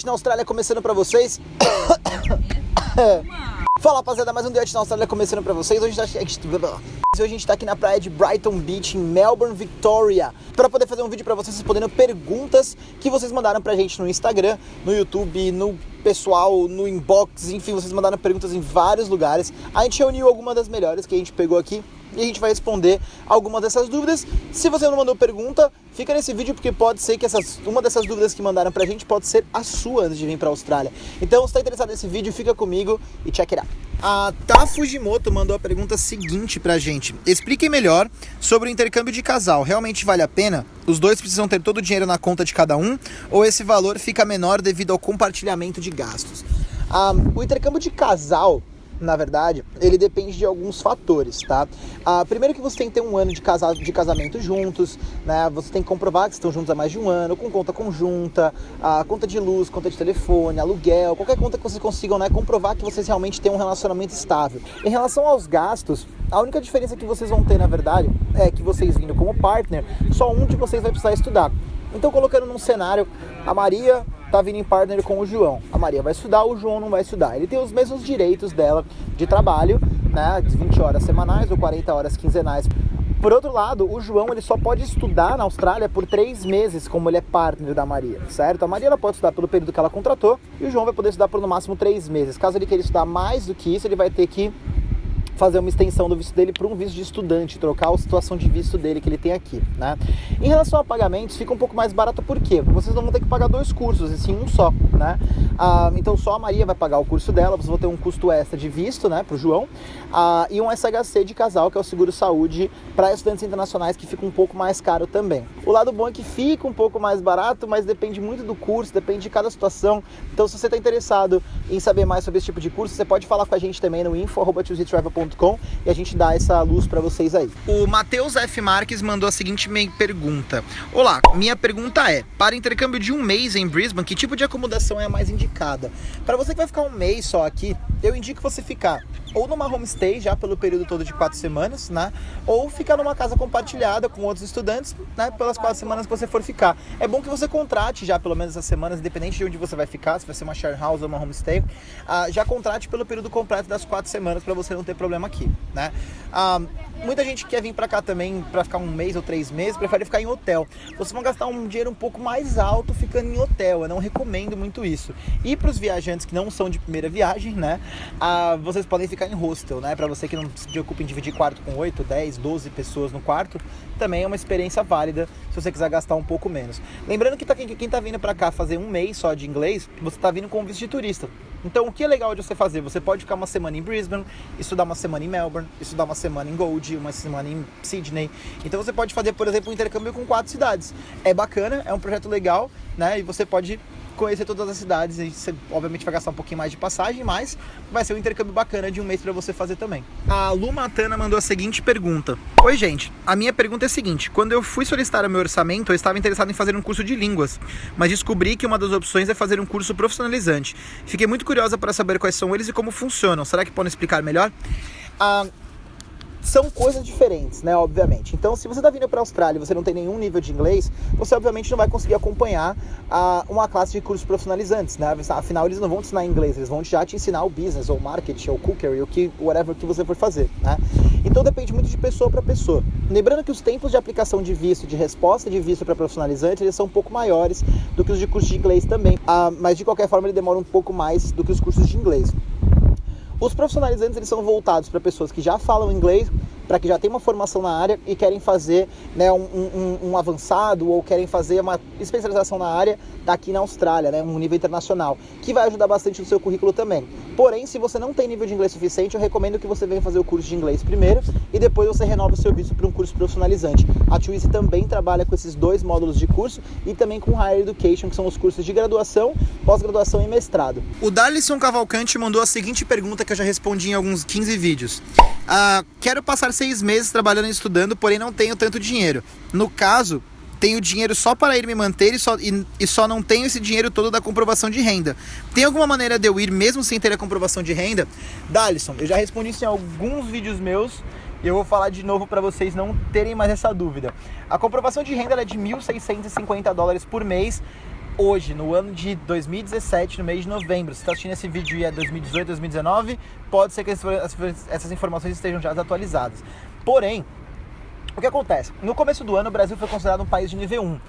Duet na Austrália começando pra vocês. Fala rapaziada, mais um Duet na Austrália começando pra vocês. Hoje a gente, tá... Hoje a gente tá aqui na praia de Brighton Beach, em Melbourne, Victoria, para poder fazer um vídeo para vocês respondendo perguntas que vocês mandaram pra gente no Instagram, no YouTube, no pessoal, no inbox, enfim, vocês mandaram perguntas em vários lugares. A gente reuniu algumas das melhores que a gente pegou aqui e a gente vai responder algumas dessas dúvidas. Se você não mandou pergunta, fica nesse vídeo porque pode ser que essas, uma dessas dúvidas que mandaram pra gente pode ser a sua antes de vir pra Austrália. Então, se está interessado nesse vídeo, fica comigo e check it out. A Ta Fujimoto mandou a pergunta seguinte pra gente. Expliquem melhor sobre o intercâmbio de casal. Realmente vale a pena? Os dois precisam ter todo o dinheiro na conta de cada um? Ou esse valor fica menor devido ao compartilhamento de gastos? Ah, o intercâmbio de casal na verdade, ele depende de alguns fatores, tá? Ah, primeiro que você tem que ter um ano de, casa, de casamento juntos, né? Você tem que comprovar que estão juntos há mais de um ano, com conta conjunta, ah, conta de luz, conta de telefone, aluguel, qualquer conta que vocês consigam, né? Comprovar que vocês realmente têm um relacionamento estável. Em relação aos gastos, a única diferença que vocês vão ter, na verdade, é que vocês vindo como partner, só um de vocês vai precisar estudar. Então, colocando num cenário, a Maria tá vindo em partner com o João. A Maria vai estudar, o João não vai estudar. Ele tem os mesmos direitos dela de trabalho, né, de 20 horas semanais ou 40 horas quinzenais. Por outro lado, o João ele só pode estudar na Austrália por três meses, como ele é partner da Maria, certo? A Maria ela pode estudar pelo período que ela contratou e o João vai poder estudar por no máximo três meses. Caso ele queira estudar mais do que isso, ele vai ter que fazer uma extensão do visto dele para um visto de estudante, trocar a situação de visto dele que ele tem aqui, né? Em relação a pagamentos, fica um pouco mais barato por quê? Porque vocês não vão ter que pagar dois cursos, e sim um só, né? Ah, então só a Maria vai pagar o curso dela, vocês vão ter um custo extra de visto, né, para o João, ah, e um SHC de casal, que é o seguro saúde para estudantes internacionais, que fica um pouco mais caro também. O lado bom é que fica um pouco mais barato, mas depende muito do curso, depende de cada situação. Então, se você está interessado em saber mais sobre esse tipo de curso, você pode falar com a gente também no info.tuesdaytravel.com e a gente dá essa luz para vocês aí. O Matheus F. Marques mandou a seguinte pergunta. Olá, minha pergunta é, para intercâmbio de um mês em Brisbane, que tipo de acomodação é a mais indicada? Para você que vai ficar um mês só aqui, eu indico você ficar ou numa homestay já pelo período todo de quatro semanas, né? Ou ficar numa casa compartilhada com outros estudantes, né? Pelas quatro semanas que você for ficar. É bom que você contrate já pelo menos essas semanas, independente de onde você vai ficar, se vai ser uma share house ou uma homestay, uh, já contrate pelo período completo das quatro semanas para você não ter problema aqui, né? Uh, muita gente quer vir para cá também para ficar um mês ou três meses, prefere ficar em hotel. Vocês vão gastar um dinheiro um pouco mais alto ficando em hotel. Eu não recomendo muito isso. E para os viajantes que não são de primeira viagem, né? Uh, vocês podem ficar em hostel, né? Para você que não se preocupa em dividir quarto com 8, 10, 12 pessoas no quarto, também é uma experiência válida se você quiser gastar um pouco menos. Lembrando que tá, quem, quem tá vindo para cá fazer um mês só de inglês, você tá vindo com visto de turista. Então, o que é legal de você fazer? Você pode ficar uma semana em Brisbane, estudar uma semana em Melbourne, estudar uma semana em Gold, uma semana em Sydney. Então, você pode fazer, por exemplo, um intercâmbio com quatro cidades. É bacana, é um projeto legal, né? E você pode conhecer todas as cidades. E você, obviamente, vai gastar um pouquinho mais de passagem, mas vai ser um intercâmbio bacana de um mês para você fazer também. A Lu Matana mandou a seguinte pergunta: Oi, gente. A minha pergunta é a seguinte: quando eu fui solicitar o meu orçamento, eu estava interessado em fazer um curso de línguas, mas descobri que uma das opções é fazer um curso profissionalizante. Fiquei muito curiosa para saber quais são eles e como funcionam. Será que podem explicar melhor? Ah, são coisas diferentes, né, obviamente. Então, se você está vindo para a Austrália e você não tem nenhum nível de inglês, você obviamente não vai conseguir acompanhar a, uma classe de cursos profissionalizantes, né? Afinal, eles não vão te ensinar inglês, eles vão já te ensinar o business, ou marketing, ou cookery, o que, whatever que você for fazer, né? Então depende muito de pessoa para pessoa. Lembrando que os tempos de aplicação de visto, de resposta de visto para profissionalizante, eles são um pouco maiores do que os de curso de inglês também. Ah, mas de qualquer forma, ele demora um pouco mais do que os cursos de inglês. Os profissionalizantes eles são voltados para pessoas que já falam inglês, para que já tem uma formação na área e querem fazer né, um, um, um, avançado ou querem fazer uma especialização na área daqui na Austrália, né, um nível internacional, que vai ajudar bastante no seu currículo também. Porém, se você não tem nível de inglês suficiente, eu recomendo que você venha fazer o curso de inglês primeiro e depois você renova o seu visto para um curso profissionalizante. A Twizy também trabalha com esses dois módulos de curso e também com Higher Education, que são os cursos de graduação, pós-graduação e mestrado. O Darlison Cavalcante mandou a seguinte pergunta que eu já respondi em alguns 15 vídeos. Ah, quero passar seis meses trabalhando e estudando, porém não tenho tanto dinheiro. No caso, tenho dinheiro só para ir me manter e só, e, e, só não tenho esse dinheiro todo da comprovação de renda. Tem alguma maneira de eu ir mesmo sem ter a comprovação de renda? Dalisson, eu já respondi isso em alguns vídeos meus e eu vou falar de novo para vocês não terem mais essa dúvida. A comprovação de renda é de 1.650 dólares por mês hoje, no ano de 2017, no mês de novembro, se está assistindo esse vídeo e é 2018, 2019, pode ser que essas informações estejam já atualizadas. Porém, o que acontece? No começo do ano, o Brasil foi considerado um país de nível 1.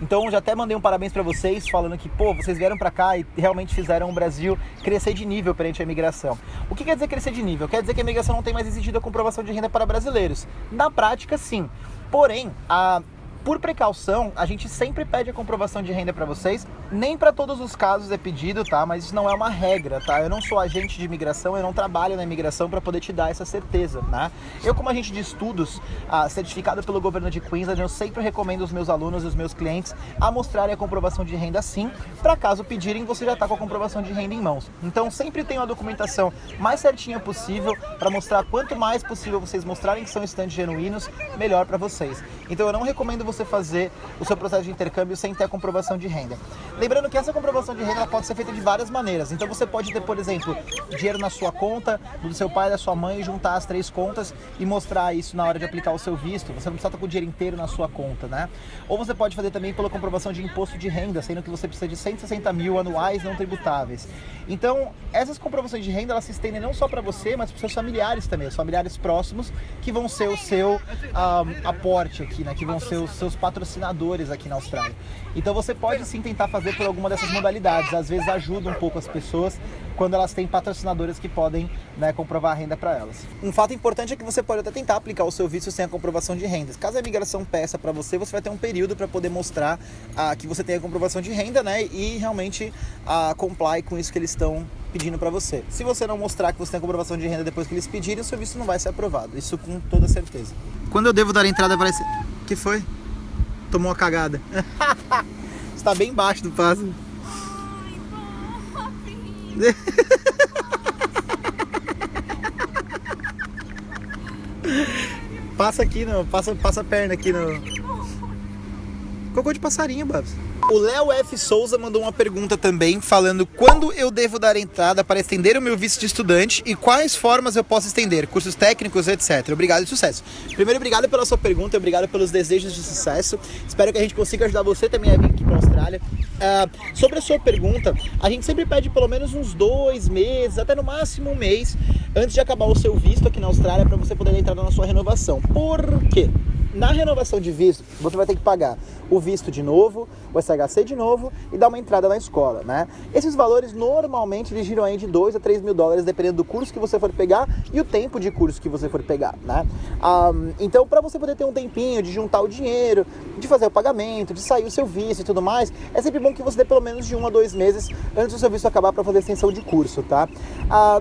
Então, já até mandei um parabéns para vocês, falando que, pô, vocês vieram para cá e realmente fizeram o Brasil crescer de nível perante a imigração. O que quer dizer crescer de nível? Quer dizer que a imigração não tem mais exigido a comprovação de renda para brasileiros. Na prática, sim. Porém, a por precaução, a gente sempre pede a comprovação de renda para vocês. Nem para todos os casos é pedido, tá? Mas isso não é uma regra, tá? Eu não sou agente de imigração, eu não trabalho na imigração para poder te dar essa certeza, né? Eu, como agente de estudos, ah, certificado pelo governo de Queensland, eu sempre recomendo os meus alunos e os meus clientes a mostrarem a comprovação de renda sim, para caso pedirem, você já está com a comprovação de renda em mãos. Então, sempre tenho a documentação mais certinha possível para mostrar quanto mais possível vocês mostrarem que são estantes genuínos, melhor para vocês. Então, eu não recomendo você fazer o seu processo de intercâmbio sem ter a comprovação de renda. Lembrando que essa comprovação de renda pode ser feita de várias maneiras. Então você pode ter, por exemplo, dinheiro na sua conta, do seu pai, da sua mãe, juntar as três contas e mostrar isso na hora de aplicar o seu visto. Você não precisa estar com o dinheiro inteiro na sua conta, né? Ou você pode fazer também pela comprovação de imposto de renda, sendo que você precisa de 160 mil anuais não tributáveis. Então, essas comprovações de renda, elas se estendem não só para você, mas para seus familiares também, os familiares próximos, que vão ser o seu um, ah, aporte aqui, né? Que vão ser os seus patrocinadores aqui na Austrália. Então você pode sim tentar fazer por alguma dessas modalidades. Às vezes ajuda um pouco as pessoas quando elas têm patrocinadores que podem né, comprovar a renda para elas. Um fato importante é que você pode até tentar aplicar o seu visto sem a comprovação de rendas. Caso a imigração peça para você, você vai ter um período para poder mostrar ah, que você tem a comprovação de renda, né? E realmente ah, comply com isso que eles estão pedindo para você. Se você não mostrar que você tem a comprovação de renda depois que eles pedirem, o seu visto não vai ser aprovado. Isso com toda certeza. Quando eu devo dar entrada para esse... que foi? Tomou uma cagada. Está bem embaixo do pássaro. passa aqui, no, passa, passa a perna aqui no. Cocô de passarinho, Babs. O Léo F. Souza mandou uma pergunta também, falando quando eu devo dar entrada para estender o meu visto de estudante e quais formas eu posso estender, cursos técnicos, etc. Obrigado e sucesso. Primeiro, obrigado pela sua pergunta, obrigado pelos desejos de sucesso. Espero que a gente consiga ajudar você também a vir aqui para a Austrália. Uh, sobre a sua pergunta, a gente sempre pede pelo menos uns dois meses, até no máximo um mês, antes de acabar o seu visto aqui na Austrália, para você poder entrar na sua renovação. Por quê? Na renovação de visto, você vai ter que pagar o visto de novo, o SHC de novo e dar uma entrada na escola, né? Esses valores normalmente eles giram aí de 2 a 3 mil dólares, dependendo do curso que você for pegar e o tempo de curso que você for pegar, né? Um, então, para você poder ter um tempinho de juntar o dinheiro, de fazer o pagamento, de sair o seu visto e tudo mais, é sempre bom que você dê pelo menos de um a dois meses antes do seu visto acabar para fazer extensão de curso, tá?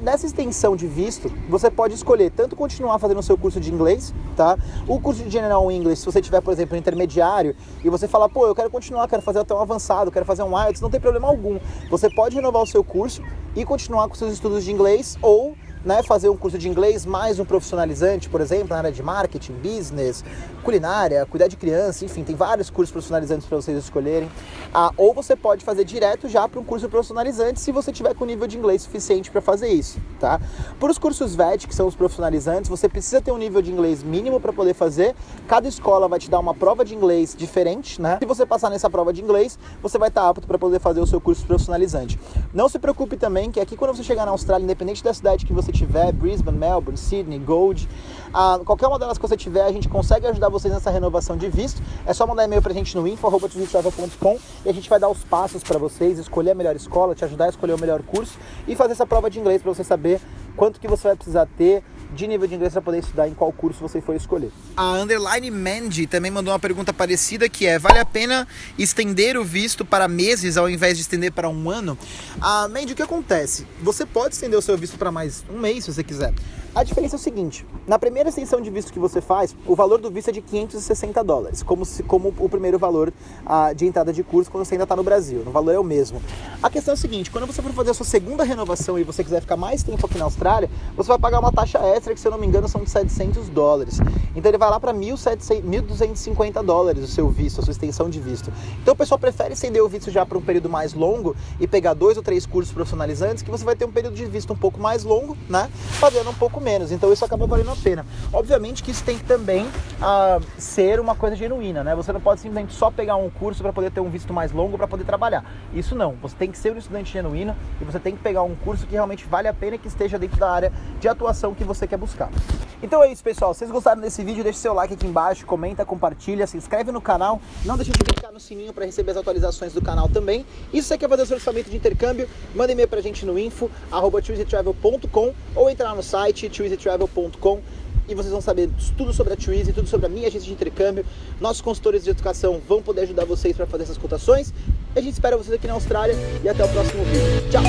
Nessa extensão de visto, você pode escolher tanto continuar fazendo o seu curso de inglês, tá? O curso de General English, se você tiver, por exemplo, intermediário e você falar, pô, eu quero continuar, quero fazer até um avançado, quero fazer um IELTS, não tem problema algum. Você pode renovar o seu curso e continuar com seus estudos de inglês ou né, fazer um curso de inglês mais um profissionalizante, por exemplo, na área de marketing, business, culinária, cuidar de criança, enfim, tem vários cursos profissionalizantes para vocês escolherem. Ah, ou você pode fazer direto já para um curso profissionalizante se você tiver com nível de inglês suficiente para fazer isso, tá? Para os cursos VET, que são os profissionalizantes, você precisa ter um nível de inglês mínimo para poder fazer. Cada escola vai te dar uma prova de inglês diferente, né? Se você passar nessa prova de inglês, você vai estar apto para poder fazer o seu curso profissionalizante. Não se preocupe também que aqui quando você chegar na Austrália, independente da cidade que você você tiver, Brisbane, Melbourne, Sydney, Gold, ah, qualquer uma delas que você tiver, a gente consegue ajudar vocês nessa renovação de visto. É só mandar e-mail pra gente no info.com e a gente vai dar os passos para vocês, escolher a melhor escola, te ajudar a escolher o melhor curso e fazer essa prova de inglês para você saber quanto que você vai precisar ter de nível de inglês para poder estudar em qual curso você for escolher. A Underline Mandy também mandou uma pergunta parecida que é, vale a pena estender o visto para meses ao invés de estender para um ano? A Mandy, o que acontece? Você pode estender o seu visto para mais um mês se você quiser. A diferença é o seguinte: na primeira extensão de visto que você faz, o valor do visto é de 560 dólares, como, se, como o primeiro valor ah, de entrada de curso quando você ainda está no Brasil. O valor é o mesmo. A questão é o seguinte: quando você for fazer a sua segunda renovação e você quiser ficar mais tempo aqui na Austrália, Austrália, você vai pagar uma taxa extra que, se eu não me engano, são de 700 dólares. Então ele vai lá para 1.250 dólares o seu visto, a sua extensão de visto. Então o pessoal prefere estender o visto já para um período mais longo e pegar dois ou três cursos profissionalizantes, que você vai ter um período de visto um pouco mais longo, né? Pagando um pouco menos. Então isso acaba valendo a pena. Obviamente que isso tem que também uh, ser uma coisa genuína, né? Você não pode simplesmente só pegar um curso para poder ter um visto mais longo para poder trabalhar. Isso não. Você tem que ser um estudante genuíno e você tem que pegar um curso que realmente vale a pena que esteja dentro da área de atuação que você quer buscar. Então é isso, pessoal. Se vocês gostaram desse vídeo, deixe seu like aqui embaixo, comenta, compartilha, se inscreve no canal. Não deixe de clicar no sininho para receber as atualizações do canal também. E se você quer fazer o seu orçamento de intercâmbio, manda e-mail pra gente no info, arroba ou entrar no site twizytravel.com e vocês vão saber tudo sobre a Twizy, tudo sobre a minha agência de intercâmbio. Nossos consultores de educação vão poder ajudar vocês para fazer essas cotações. A gente espera vocês aqui na Austrália e até o próximo vídeo. Tchau!